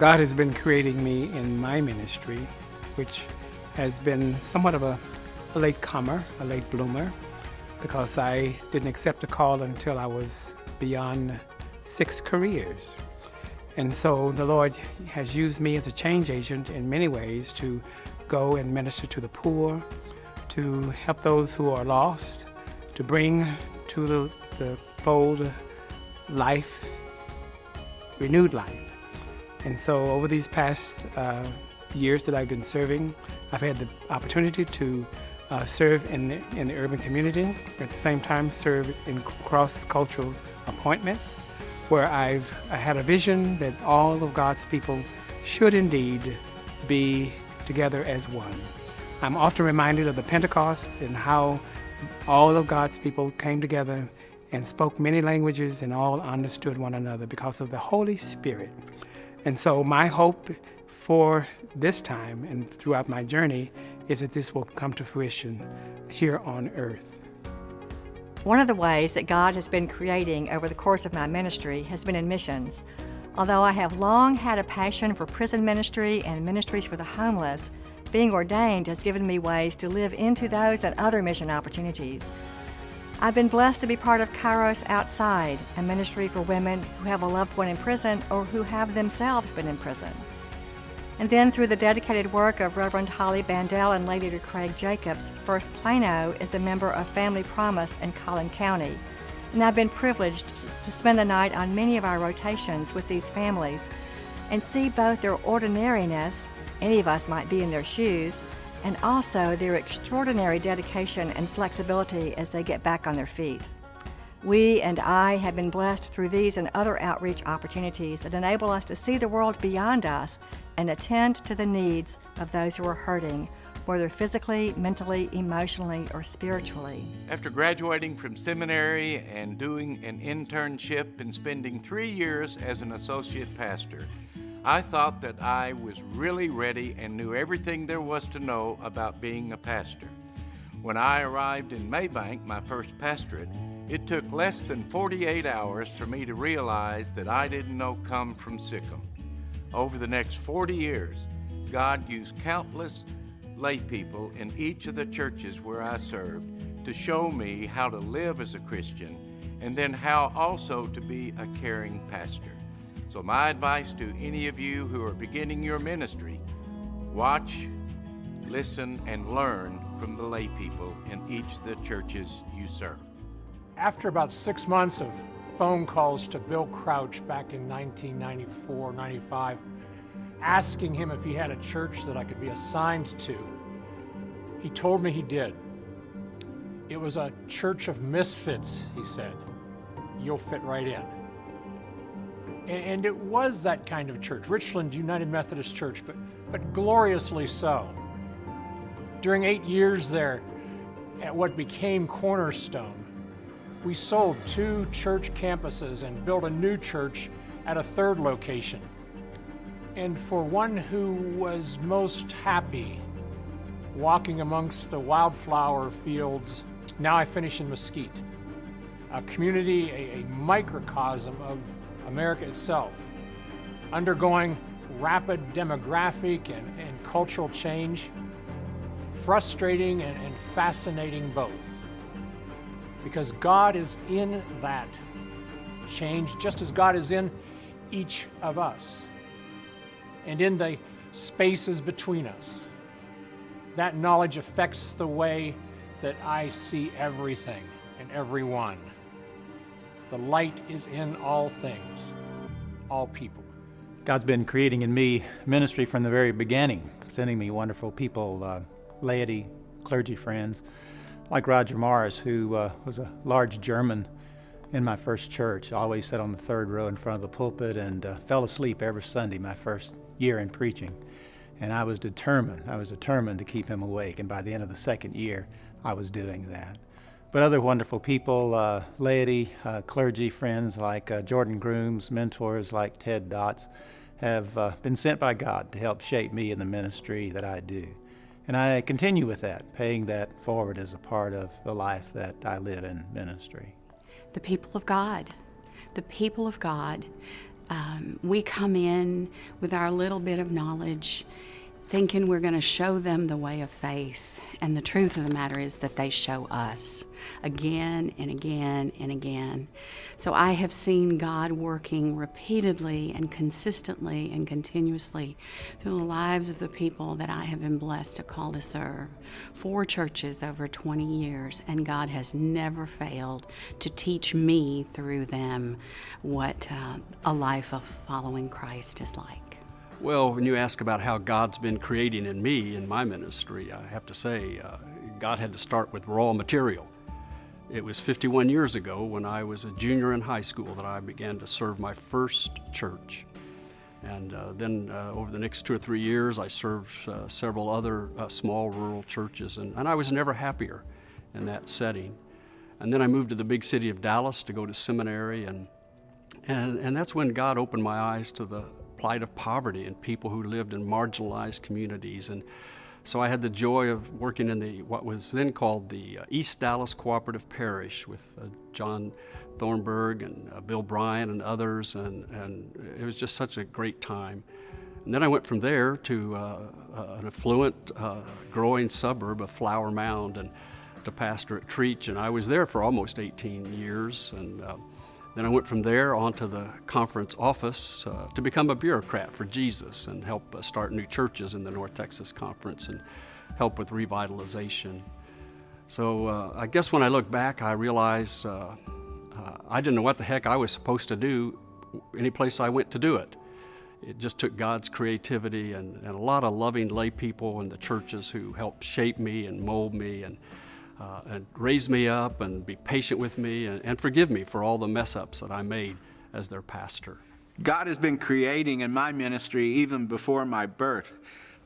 God has been creating me in my ministry, which has been somewhat of a, a late comer, a late bloomer, because I didn't accept the call until I was beyond six careers. And so the Lord has used me as a change agent in many ways to go and minister to the poor, to help those who are lost, to bring to the, the fold life, renewed life. And so over these past uh, years that I've been serving, I've had the opportunity to uh, serve in the, in the urban community, at the same time serve in cross-cultural appointments, where I've I had a vision that all of God's people should indeed be together as one. I'm often reminded of the Pentecost and how all of God's people came together and spoke many languages and all understood one another because of the Holy Spirit. And so my hope for this time and throughout my journey is that this will come to fruition here on earth. One of the ways that God has been creating over the course of my ministry has been in missions. Although I have long had a passion for prison ministry and ministries for the homeless, being ordained has given me ways to live into those and other mission opportunities. I've been blessed to be part of Kairos Outside, a ministry for women who have a loved one in prison or who have themselves been in prison. And then through the dedicated work of Reverend Holly Bandel and Lady Craig Jacobs, First Plano is a member of Family Promise in Collin County. And I've been privileged to spend the night on many of our rotations with these families and see both their ordinariness, any of us might be in their shoes, and also their extraordinary dedication and flexibility as they get back on their feet. We and I have been blessed through these and other outreach opportunities that enable us to see the world beyond us and attend to the needs of those who are hurting, whether physically, mentally, emotionally, or spiritually. After graduating from seminary and doing an internship and spending three years as an associate pastor, I thought that I was really ready and knew everything there was to know about being a pastor. When I arrived in Mabank, my first pastorate, it took less than 48 hours for me to realize that I didn't know come from sic 'em. Over the next 40 years, God used countless lay people in each of the churches where I served to show me how to live as a Christian and then how also to be a caring pastor. So my advice to any of you who are beginning your ministry, watch, listen, and learn from the lay people in each of the churches you serve. After about six months of phone calls to Bill Crouch back in 1994, 95, asking him if he had a church that I could be assigned to, he told me he did. It was a church of misfits, he said. You'll fit right in. And it was that kind of church, Richland United Methodist Church, but, but gloriously so. During eight years there at what became Cornerstone, we sold two church campuses and built a new church at a third location. And for one who was most happy walking amongst the wildflower fields, now I finish in Mesquite, a community, a, a microcosm of America itself, undergoing rapid demographic and, and cultural change, frustrating and, and fascinating both. Because God is in that change, just as God is in each of us and in the spaces between us. That knowledge affects the way that I see everything and everyone. The light is in all things, all people. God's been creating in me ministry from the very beginning, sending me wonderful people, uh, laity, clergy friends, like Roger Morris, who uh, was a large German in my first church. Always sat on the third row in front of the pulpit and uh, fell asleep every Sunday my first year in preaching. And I was determined, I was determined to keep him awake. And by the end of the second year, I was doing that but other wonderful people, uh, laity, uh, clergy friends like uh, Jordan Grooms, mentors like Ted Dots, have uh, been sent by God to help shape me in the ministry that I do. And I continue with that, paying that forward as a part of the life that I live in ministry. The people of God. The people of God. Um, we come in with our little bit of knowledge thinking we're going to show them the way of faith. And the truth of the matter is that they show us again and again and again. So I have seen God working repeatedly and consistently and continuously through the lives of the people that I have been blessed to call to serve. Four churches over 20 years, and God has never failed to teach me through them what uh, a life of following Christ is like. Well, when you ask about how God's been creating in me in my ministry, I have to say uh, God had to start with raw material. It was 51 years ago when I was a junior in high school that I began to serve my first church. And uh, then uh, over the next two or three years, I served uh, several other uh, small rural churches, and, and I was never happier in that setting. And then I moved to the big city of Dallas to go to seminary, and, and, and that's when God opened my eyes to the plight of poverty and people who lived in marginalized communities. And so I had the joy of working in the what was then called the uh, East Dallas Cooperative Parish with uh, John Thornburg and uh, Bill Bryan and others, and, and it was just such a great time. And then I went from there to uh, uh, an affluent, uh, growing suburb of Flower Mound and to pastor at Trietsch, and I was there for almost 18 years. and then I went from there on to the conference office uh, to become a bureaucrat for Jesus and help uh, start new churches in the North Texas Conference and help with revitalization. So uh, I guess when I look back, I realized uh, uh, I didn't know what the heck I was supposed to do any place I went to do it. It just took God's creativity and, and a lot of loving lay people in the churches who helped shape me and mold me and uh, and raise me up and be patient with me and, and forgive me for all the mess ups that I made as their pastor. God has been creating in my ministry even before my birth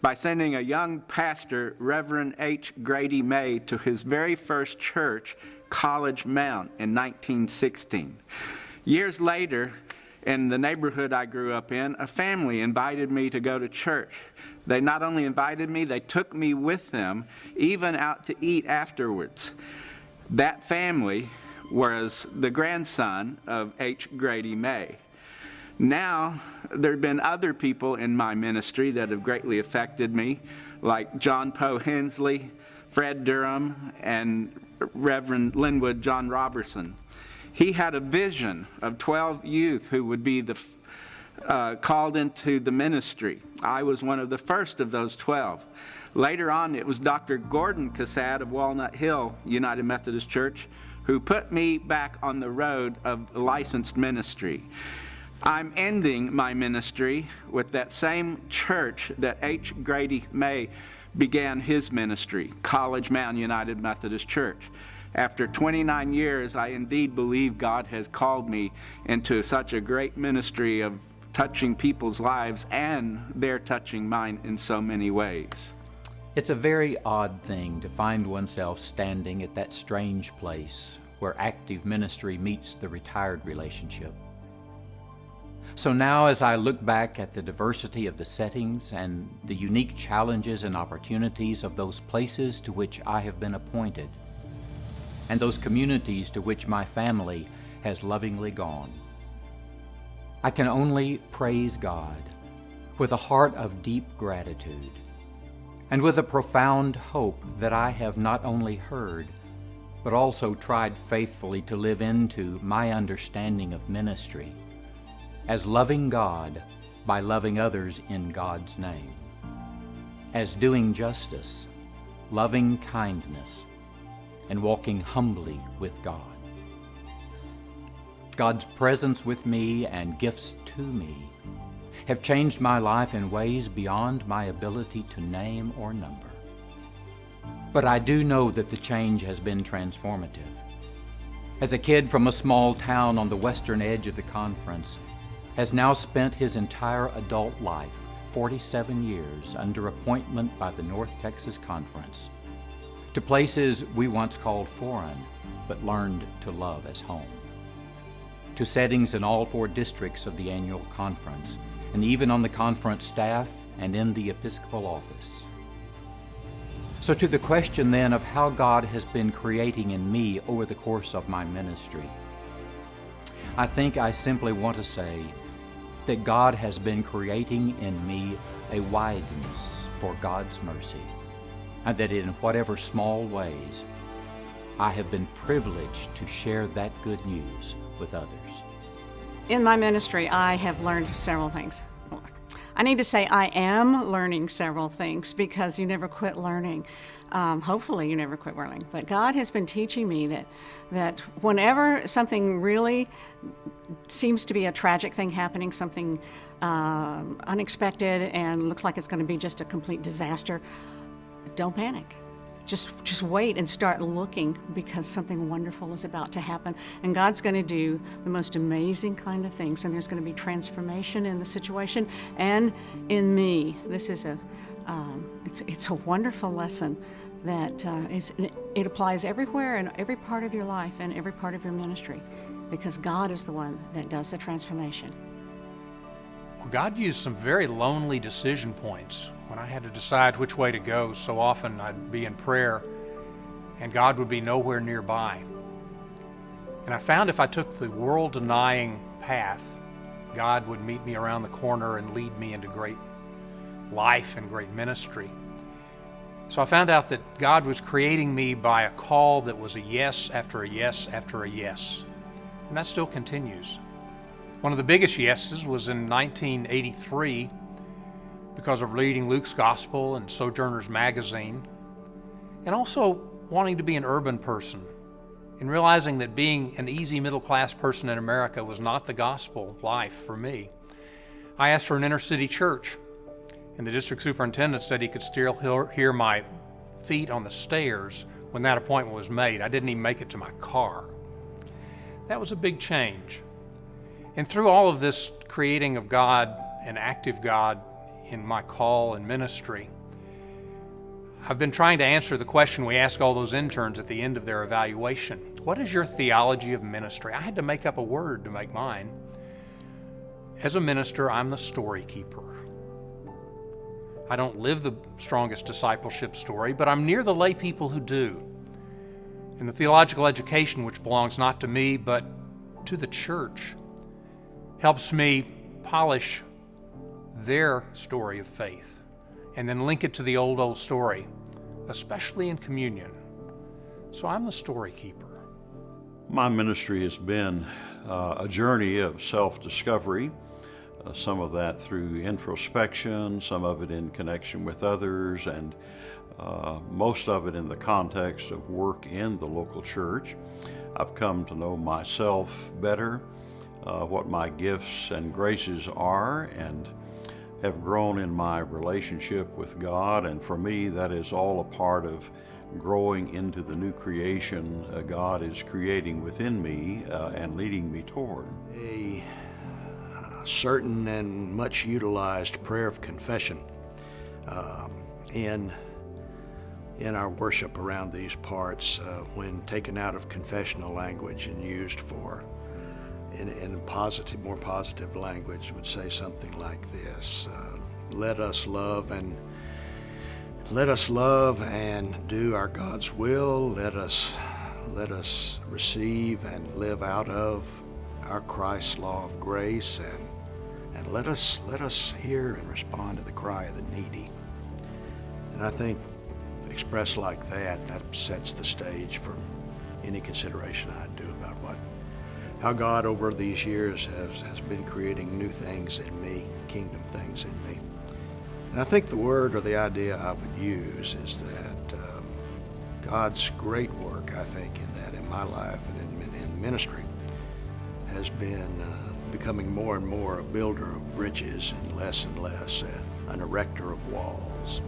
by sending a young pastor, Reverend H. Grady May, to his very first church, College Mound, in 1916. Years later, in the neighborhood I grew up in, a family invited me to go to church. They not only invited me, they took me with them, even out to eat afterwards. That family was the grandson of H. Grady May. Now, there have been other people in my ministry that have greatly affected me, like John Poe Hensley, Fred Durham, and Reverend Linwood John Robertson. He had a vision of 12 youth who would be the uh, called into the ministry. I was one of the first of those 12. Later on, it was Dr. Gordon Cassad of Walnut Hill United Methodist Church who put me back on the road of licensed ministry. I'm ending my ministry with that same church that H. Grady May began his ministry, College Mound United Methodist Church. After 29 years, I indeed believe God has called me into such a great ministry of touching people's lives and they're touching mine in so many ways. It's a very odd thing to find oneself standing at that strange place where active ministry meets the retired relationship. So now, as I look back at the diversity of the settings and the unique challenges and opportunities of those places to which I have been appointed, and those communities to which my family has lovingly gone, I can only praise God with a heart of deep gratitude and with a profound hope that I have not only heard, but also tried faithfully to live into my understanding of ministry as loving God by loving others in God's name, as doing justice, loving kindness, and walking humbly with God. God's presence with me and gifts to me have changed my life in ways beyond my ability to name or number. But I do know that the change has been transformative. As a kid from a small town on the western edge of the conference, has now spent his entire adult life, 47 years, under appointment by the North Texas Conference, to places we once called foreign, but learned to love as home to settings in all four districts of the annual conference, and even on the conference staff and in the Episcopal office. So, to the question then of how God has been creating in me over the course of my ministry, I think I simply want to say, that God has been creating in me a wideness for God's mercy, and that in whatever small ways I have been privileged to share that good news with others. In my ministry, I have learned several things. I need to say I am learning several things because you never quit learning. Um, hopefully, you never quit learning. But God has been teaching me that that whenever something really seems to be a tragic thing happening, something um, unexpected, and looks like it's going to be just a complete disaster, don't panic just just wait and start looking because something wonderful is about to happen. And god's going to do the most amazing kind of things and there's going to be transformation in the situation and in me. This is a um, it's, it's a wonderful lesson that uh, it applies everywhere in every part of your life and every part of your ministry because god is the one that does the transformation god used some very lonely decision points when I had to decide which way to go, so often I'd be in prayer and God would be nowhere nearby. And I found if I took the world denying path, God would meet me around the corner and lead me into great life and great ministry. So I found out that God was creating me by a call that was a yes after a yes after a yes. And that still continues. One of the biggest yeses was in 1983 because of reading Luke's Gospel and Sojourner's Magazine, and also wanting to be an urban person and realizing that being an easy middle class person in America was not the gospel life for me. I asked for an inner city church, and the district superintendent said he could still hear my feet on the stairs when that appointment was made. I didn't even make it to my car. That was a big change. And through all of this creating of God, an active God, in my call and ministry. I've been trying to answer the question we ask all those interns at the end of their evaluation What is your theology of ministry? I had to make up a word to make mine. As a minister, I'm the story keeper. I don't live the strongest discipleship story, but I'm near the lay people who do. And the theological education, which belongs not to me, but to the church, helps me polish their story of faith and then link it to the old, old story, especially in communion. So I'm the story keeper. My ministry has been uh, a journey of self discovery, uh, some of that through introspection, some of it in connection with others, and uh, most of it in the context of work in the local church. I've come to know myself better, uh, what my gifts and graces are, and have grown in my relationship with God, and for me, that is all a part of growing into the new creation uh, God is creating within me uh, and leading me toward. A certain and much utilized prayer of confession um, in in our worship around these parts uh, when taken out of confessional language and used for in, in positive, more positive language, would say something like this uh, Let us love and let us love and do our God's will. Let us let us receive and live out of our Christ's law of grace and and let us let us hear and respond to the cry of the needy. And I think expressed like that, that sets the stage for any consideration I do about what how God over these years has, has been creating new things in me, kingdom things in me. And I think the word or the idea I would use is that um, God's great work, I think, in that in my life and in, in ministry has been uh, becoming more and more a builder of bridges and less and less an erector of walls.